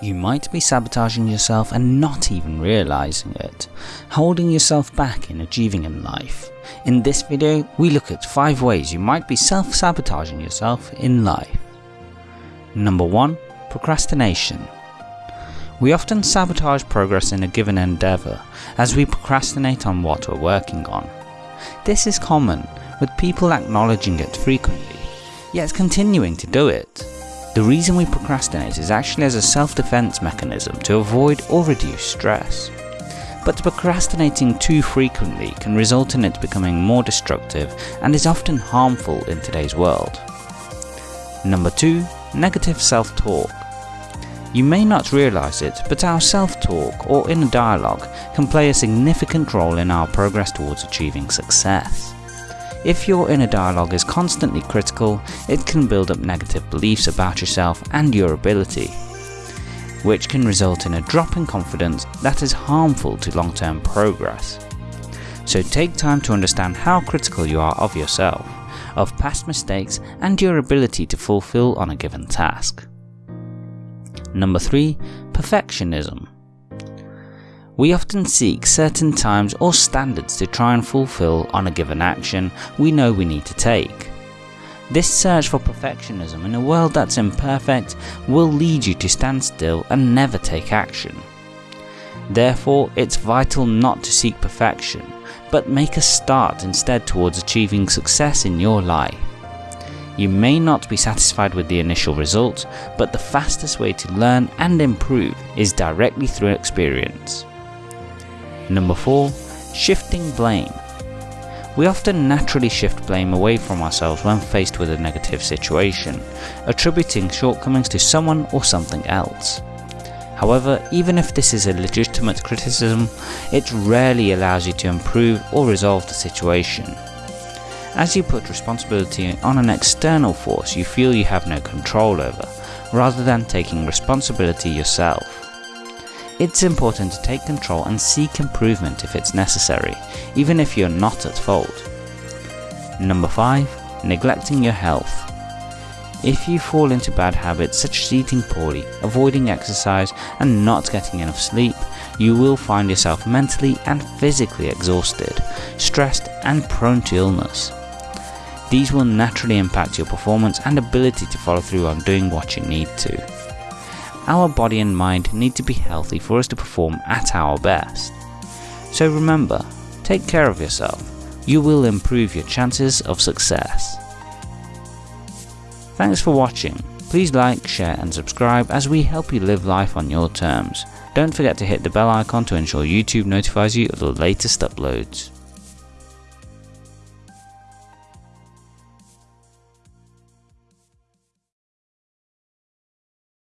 You might be sabotaging yourself and not even realizing it, holding yourself back in achieving in life. In this video, we look at 5 ways you might be self-sabotaging yourself in life. Number 1. Procrastination. We often sabotage progress in a given endeavour as we procrastinate on what we're working on. This is common, with people acknowledging it frequently, yet continuing to do it. The reason we procrastinate is actually as a self-defense mechanism to avoid or reduce stress. But procrastinating too frequently can result in it becoming more destructive and is often harmful in today's world. Number 2. Negative self-talk. You may not realise it, but our self-talk or inner dialogue can play a significant role in our progress towards achieving success. If your inner dialogue is constantly critical, it can build up negative beliefs about yourself and your ability, which can result in a drop in confidence that is harmful to long-term progress. So take time to understand how critical you are of yourself, of past mistakes and your ability to fulfill on a given task. Number 3. Perfectionism we often seek certain times or standards to try and fulfill on a given action we know we need to take. This search for perfectionism in a world that's imperfect will lead you to stand still and never take action. Therefore, it's vital not to seek perfection, but make a start instead towards achieving success in your life. You may not be satisfied with the initial results, but the fastest way to learn and improve is directly through experience. Number 4. Shifting blame. We often naturally shift blame away from ourselves when faced with a negative situation, attributing shortcomings to someone or something else. However, even if this is a legitimate criticism, it rarely allows you to improve or resolve the situation. As you put responsibility on an external force you feel you have no control over, rather than taking responsibility yourself. It's important to take control and seek improvement if it's necessary, even if you're not at fault. Number 5. Neglecting your health. If you fall into bad habits such as eating poorly, avoiding exercise and not getting enough sleep, you will find yourself mentally and physically exhausted, stressed and prone to illness. These will naturally impact your performance and ability to follow through on doing what you need to. Our body and mind need to be healthy for us to perform at our best. So remember, take care of yourself. You will improve your chances of success. Thanks for watching. Please like, share and subscribe as we help you live life on your terms. Don't forget to hit the bell icon to ensure YouTube notifies you of the latest uploads.